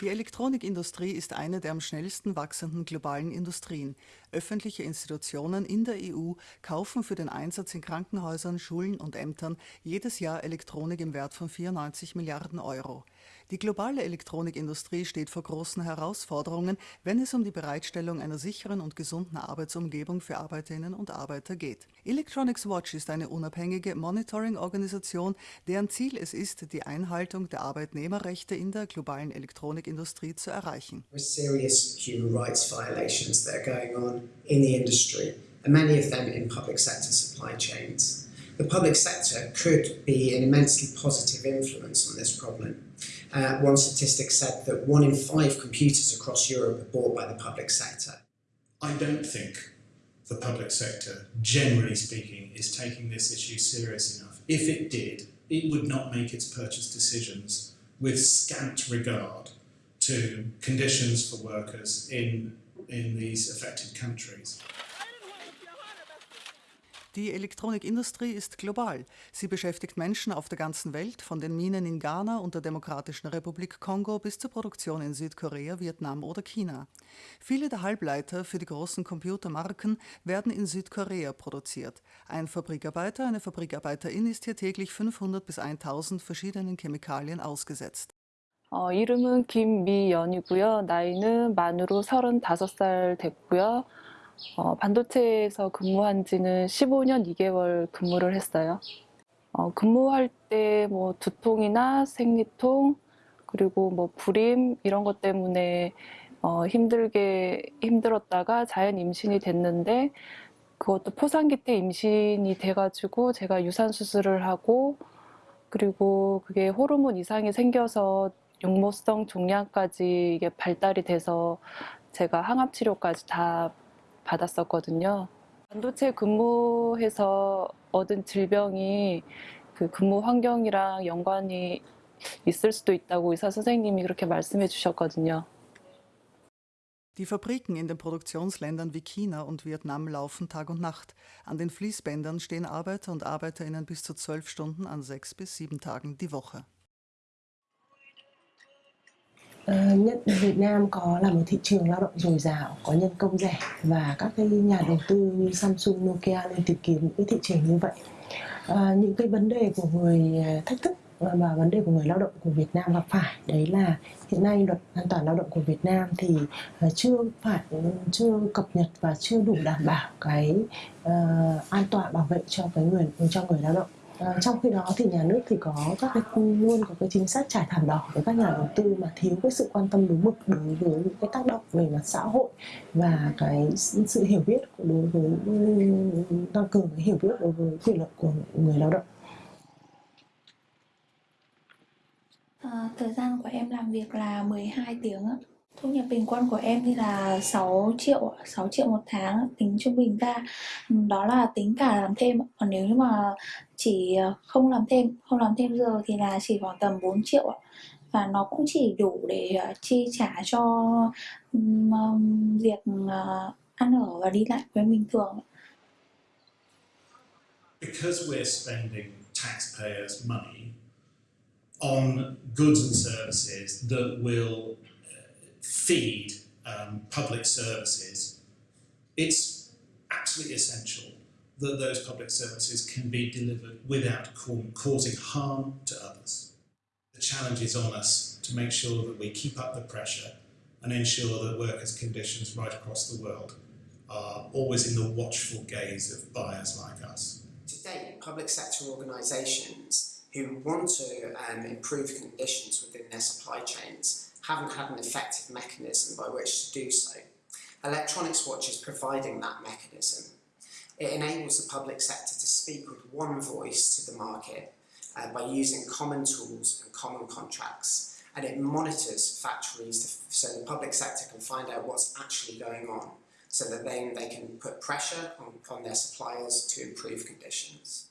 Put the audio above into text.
Die Elektronikindustrie ist eine der am schnellsten wachsenden globalen Industrien. Öffentliche Institutionen in der EU kaufen für den Einsatz in Krankenhäusern, Schulen und Ämtern jedes Jahr Elektronik im Wert von 94 Milliarden Euro. Die globale Elektronikindustrie steht vor großen Herausforderungen, wenn es um die Bereitstellung einer sicheren und gesunden Arbeitsumgebung für Arbeiterinnen und Arbeiter geht. Electronics Watch ist eine unabhängige Monitoring-Organisation, deren Ziel es ist, die Einhaltung der Arbeitnehmerrechte in der globalen Elektronikindustrie zu erreichen. Serious human rights violations that are in the industry, and many of them in public sector supply chains. The public sector could be an immensely positive influence on this problem. Uh, one statistic said that one in five computers across Europe are bought by the public sector. I don't think the public sector, generally speaking, is taking this issue serious enough. If it did, it would not make its purchase decisions with scant regard to conditions for workers in, in these affected countries. Die Elektronikindustrie ist global. Sie beschäftigt Menschen auf der ganzen Welt, von den Minen in Ghana und der Demokratischen Republik Kongo bis zur Produktion in Südkorea, Vietnam oder China. Viele der Halbleiter für die großen Computermarken werden in Südkorea produziert. Ein Fabrikarbeiter, eine Fabrikarbeiterin ist hier täglich 500 bis 1000 verschiedenen Chemikalien ausgesetzt. 어, 이름은 김미연이고요. 나이는 만으로 35살 됐고요. 어, 반도체에서 근무한 지는 15년 2개월 근무를 했어요. 어, 근무할 때 뭐 두통이나 생리통 그리고 뭐 불임 이런 것 때문에 어, 힘들게 힘들었다가 자연 임신이 됐는데 그것도 포상기 때 임신이 돼가지고 제가 유산 수술을 하고 그리고 그게 호르몬 이상이 생겨서 용모성 종양까지 이게 발달이 돼서 제가 항암 치료까지 다 받았었거든요. 반도체 근무해서 얻은 질병이 그 근무 환경이랑 연관이 있을 수도 있다고 의사 선생님이 그렇게 말씀해 주셨거든요. Die Fabriken in den Produktionsländern wie China und Vietnam laufen Tag und Nacht. An den Fließbändern stehen Arbeiter und Arbeiterinnen bis zu zwölf Stunden an sechs bis sieben Tagen die Woche. Uh, nhất Việt Nam có là một thị trường lao động dồi dào, có nhân công rẻ và các cái nhà đầu tư như Samsung, Nokia nên tìm kiếm những cái thị trường như vậy. Uh, những cái vấn đề của người ờ, thách thức và vấn đề của người lao động của Việt Nam gặp phải đấy là hiện nay luật an toàn lao động của Việt Nam thì chưa phải chưa cập nhật và chưa đủ đảm bảo cái uh, an toàn bảo vệ cho cái người cho người lao động Ờ, trong khi đó thì nhà nước thì có các cái luôn có cái chính sách trải thảm đỏ với các nhà đầu tư mà thiếu cái sự quan tâm đúng mực đối với những cái tác động về mặt xã hội và cái sự hiểu biết đối với tăng cường cái hiểu biết đối với quyền lợi của người lao động. À, thời gian của em làm việc là 12 tiếng ạ. Thu nhập bình quân của em thì là 6 triệu 6 triệu một tháng tính trung bình ra. Ừ, đó là tính cả làm thêm còn nếu như mà chỉ ờ, không làm thêm không làm thêm giờ thì là chỉ khoảng tầm 4 triệu và nó cũng chỉ đủ để ờ, chi trả cho um, việc ăn ở và đi lại với bình thường Because we're spending taxpayers' money on goods and services that will feed um, public services, it's absolutely essential that those public services can be delivered without causing harm to others. The challenge is on us to make sure that we keep up the pressure and ensure that workers' conditions right across the world are always in the watchful gaze of buyers like us. Today, public sector organisations who want to um, improve conditions within their supply chains haven't had an effective mechanism by which to do so. Electronics Watch is providing that mechanism. It enables the public sector to speak with one voice to the market uh, by using common tools and common contracts and it monitors factories to, so the public sector can find out what's actually going on so that then they can put pressure on, on their suppliers to improve conditions.